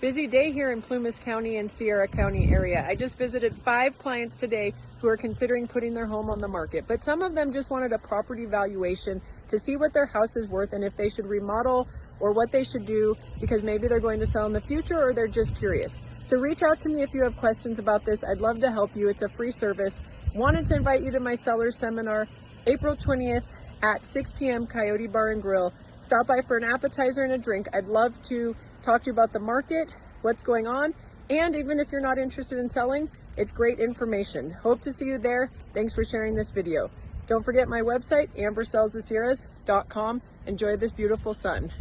Busy day here in Plumas County and Sierra County area. I just visited five clients today who are considering putting their home on the market, but some of them just wanted a property valuation to see what their house is worth and if they should remodel or what they should do because maybe they're going to sell in the future or they're just curious. So reach out to me if you have questions about this. I'd love to help you. It's a free service. Wanted to invite you to my sellers seminar April 20th at 6 p.m. Coyote Bar and Grill. Stop by for an appetizer and a drink. I'd love to talk to you about the market, what's going on, and even if you're not interested in selling, it's great information. Hope to see you there. Thanks for sharing this video. Don't forget my website, ambersellsthesierras.com. Enjoy this beautiful sun.